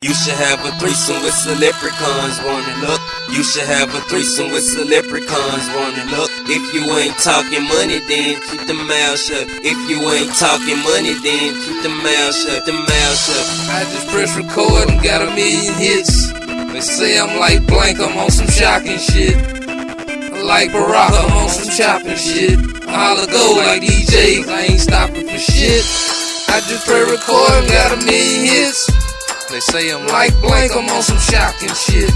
You should have a threesome with some leprechauns, wanna look. You should have a threesome with some leprechauns, wanna look. If you ain't talking money, then keep the mouth shut. If you ain't talking money, then keep the mouth shut. The mouth shut. I just press record and got a million hits. They say I'm like blank, I'm on some shocking shit. Like Baraka, I'm on some chopping shit. Holla go like DJs, I ain't stopping for shit. I just press record and got a million hits. They say I'm like blank, I'm on some shocking shit.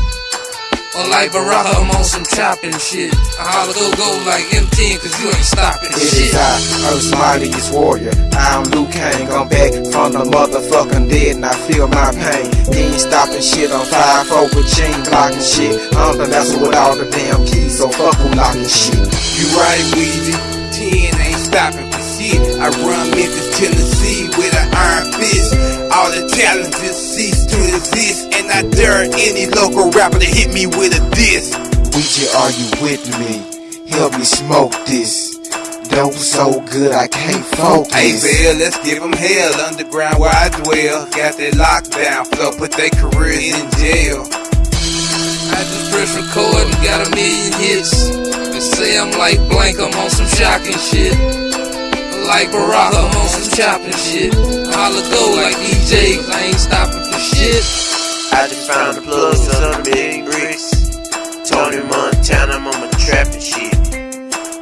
Or like Baraka, I'm on some chopping shit. I holla go go like M10, cause you ain't stopping It shit. is I, Earth's mightiest warrior. I'm Liu Kang, I'm back from the motherfucking dead and I feel my pain. You ain't stopping shit, I'm five over chain blocking shit. I'm the master with all the damn keys, so fuck who locking shit. You right, Weezy. 10 ain't stopping shit. I run Memphis, Tennessee with an iron fist. All the challenges cease to exist. And I dare any local rapper to hit me with a diss. Ouija, are you with me? Help me smoke this. Dope so good I can't focus. Hey, Bill, let's give 'em hell. Underground where I dwell. Got that lockdown flow, put their careers in jail. I just press record and got a million hits. They say I'm like blank, I'm on some shocking shit. Like Baraka, I'm on some chopping shit. Holla go like DJs, I ain't stopping for shit. I just found the plug, of big bricks. Tony Montana, I'm on my trapping shit.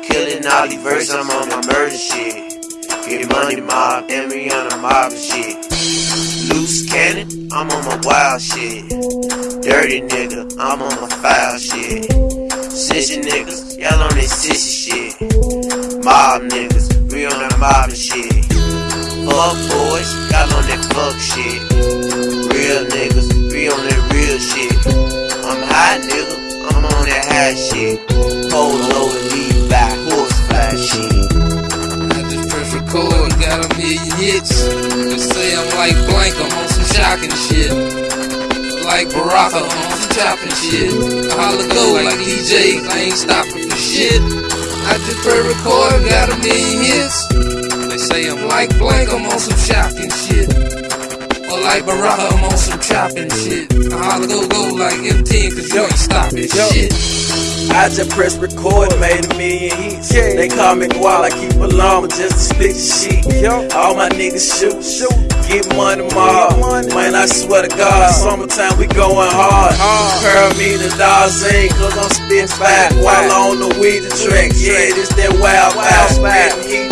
Killing all verses, I'm on my murder shit. Get money mob, and me on the mob shit. Loose cannon, I'm on my wild shit. Dirty nigga, I'm on my foul shit. Sissy niggas, y'all on this sissy shit. Mob niggas, we on that mob and shit. Fuck boys, y'all on that fuck shit. Real niggas, we on that real shit. I'm high nigga, I'm on that high shit. Polo and Levi, horse fly shit. I just press record got a million hits. They say I'm like blank, I'm on some shocking shit. Like Baraka, I'm on some chopping shit. Holla go like DJs, I ain't stopping for shit. I just press record got a million hits. They say I'm like blank, I'm on some shocking shit. Or like Baraka, I'm on some chopping shit. I holla go go like M10, cause you ain't stopping shit. I just press record, made a million hits. They call me Gual, I keep a llama just to split the shit. All my niggas shoot, shoot. Get money, ma. Man, I swear to God, summertime we going hard. Curl me the dollars in, cause I'm spitting fat while on the weed the track. Yeah, this that wild, wild, spitting heat through the streets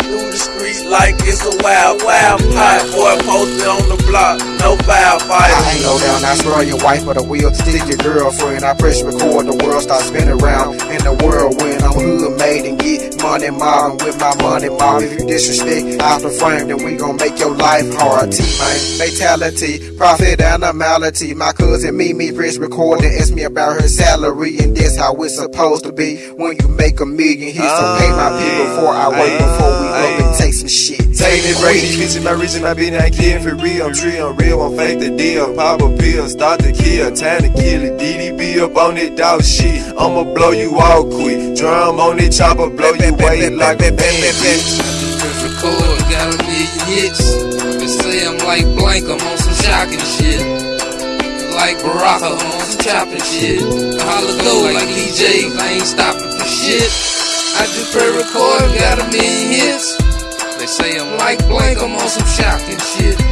like it's a wild, wild pot. Boy, posted on the block, no foul fight. I ain't go down, I spoil your wife or the wheel, stick your girlfriend. I press record, the world starts spinning around. In the world when I'm hood made and get money mobbing with my money mob. If you disrespect out the frame, then we gon' make your life hard. T man, fatality, profit animality. My cousin me, me press record and ask me about her salary, and that's how it's supposed to be when you make a million hits. So pay my people ah, before I work ah, before we up ah. and take some shit. Take this these bitches, my reaching my business, I kidding for real. I'm real, I'm real, I'm fake the deal. Pop a pill, start to kill, time to kill it. DDB up on that dog shit, I'ma blow you all quick. Drum on that chopper, blow you away like a band, bitch. Record, got a million hits. They say I'm like blank, I'm on some shocking shit. Like Baraka, I'm on some chopping shit. I holla go like DJs, I ain't stopping for shit. I just press record, got a million hits. They say I'm like blank, I'm on some shocking shit.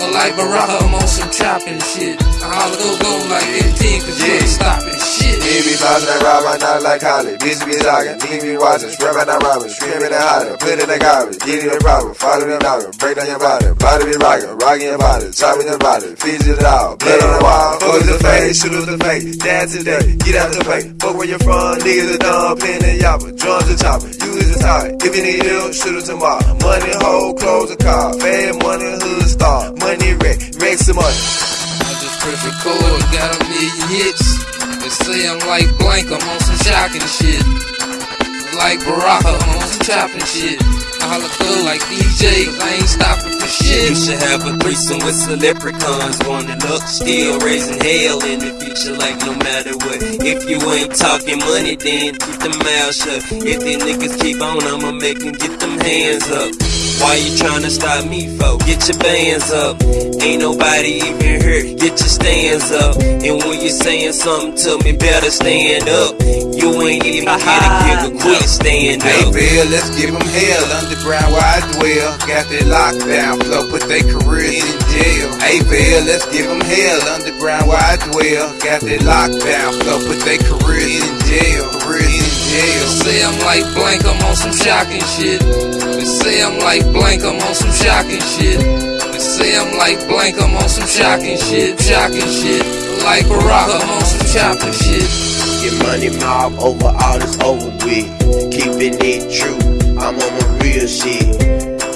Or like Baraka, I'm on some chopping shit. I holla go go like 15, cause you ain't stopping shit. Niggas be tossing that rob, I not like Holly. Bitch be talking, niggas be watching, scrubbing that robbing, screaming and hollering, put in the garbage, get in the problem, follow me knocking, break down your body, body be rocking, rocking your body, chopping your body, feed it all, blood on the wall, fuck the face, shoot up the face, dance today, get out the way, fuck where you from, niggas are dumb, pin and yapper, drums are chopping, you is a target, if you need help, shoot it tomorrow, money, hoe, clothes, a car, bad money, hood star, money, wreck, wreck some money. I just press record, got a million hits. They say I'm like blank, I'm on some shocking shit. Like Baraka, I'm on some chopping shit. I holla go like DJ, cause I ain't stopping for shit. You should have a threesome with celebricons. Wanna look, still raising hell in the future, like no matter what. If you ain't talking money, then keep the mouth shut. If these niggas keep on, I'ma make them get them hands up. Why you trying to stop me, for? Get your bands up. Ain't nobody even here, get your stands up. And when you saying something to me, better stand up. You ain't even get a kick quit, stand Hey up. Bill, let's give them hell. Underground where I dwell. Got that lockdown flow, put their careers in jail. Hey Bill, let's give them hell. Underground where I dwell. Got that lockdown flow, put their careers in jail. Careers in jail. say I'm like blank, I'm on some shocking shit. They say I'm like blank, I'm on some shocking shit. They say I'm like blank, I'm on some shocking shit, shocking shit. Like Baraka, I'm on some chopping shit. Get money mob over all this over with. Keeping it true, I'm on my real shit.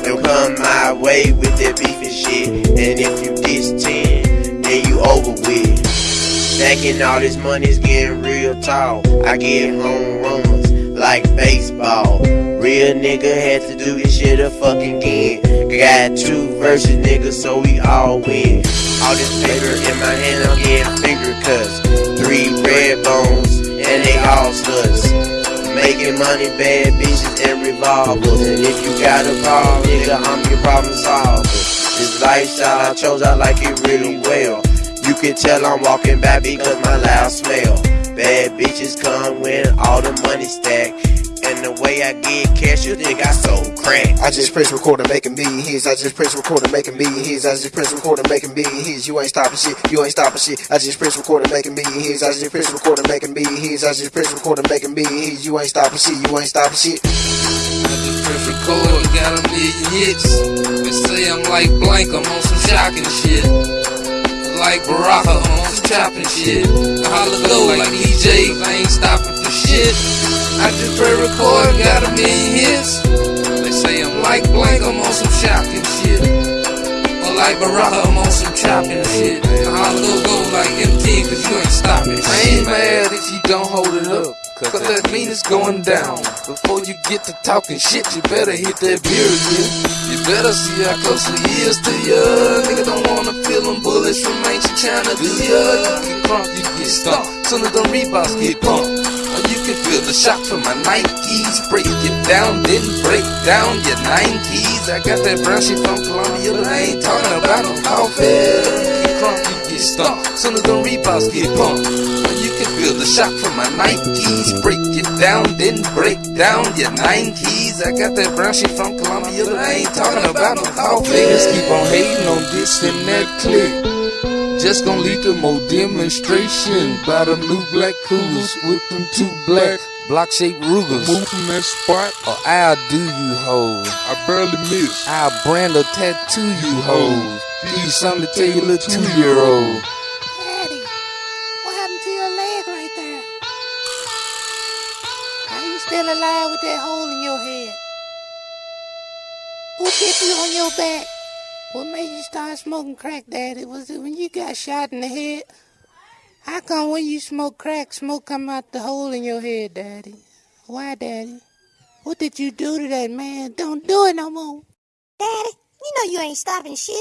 Don't come my way with that beef and shit. And if you diss 10, then you over with. Stacking all this money's getting real tall. I get home runs like baseball. Real nigga had to do this shit a fucking again. Got two verses, nigga, so we all win. All this paper in my hand, I'm getting finger cuts. Three red bones, and they all sluts. Making money, bad bitches, and. If you got a problem, nigga, I'm your problem solver. This lifestyle I chose, I like it really well. You can tell I'm walking back because my loud smell. Bad bitches come when all the money stack. And the way I get cash, you think I sold crack. I just press record and a million hits. I just press record and a million hits. I just press record and a million hits. You ain't stopping shit. You ain't stopping shit. I just press record and a million hits. I just press record and a million hits. I just press record and make a million hits. You ain't stopping shit. You ain't stopping shit. I press record, got a million hits. They say I'm like blank, I'm on some shocking shit. Like Baraka, I'm on some chopping shit. I holla go like DJ, I ain't stopping for shit. I just press record, got a million hits. They say I'm like blank, I'm on some shocking shit. Or like Baraka, I'm on some chopping shit. I holla go go like MT, cause you ain't stopping I ain't mad if you don't hold it up. Cause that mean it's going down. Before you get to talking shit, you better hit that beer again. You better see how close he is to ya. Nigga don't wanna feel them bullets from ancient China, do ya? You get crunk, you get stumped. As them Reeboks get pumped. Or you can feel the shock from my Nikes. Break it down, then break down your nine keys. I got that brown shit from Colombia, but I ain't talking about no coffee. You get crunk, you get stumped. As them Reeboks get pumped. Or you can feel the shock from my Nikes. Break it down, then break down your nine keys. I got that brown shit from Colombia, but I ain't talking about no coffee. Niggas keep on hating on this and that click. Just gonna lead to more demonstration by them new black cougars with them two black block shaped Rugers. Move from that spot, Or I'll do you hoes. I barely miss. I'll brand a tattoo you hoes. Oh, Give you something to tell your little two year old. Alive with that hole in your head? Who hit you on your back? What made you start smoking crack, Daddy? Was it when you got shot in the head? How come when you smoke crack, smoke come out the hole in your head, Daddy? Why, Daddy? What did you do to that man? Don't do it no more. Daddy, you know you ain't stopping shit.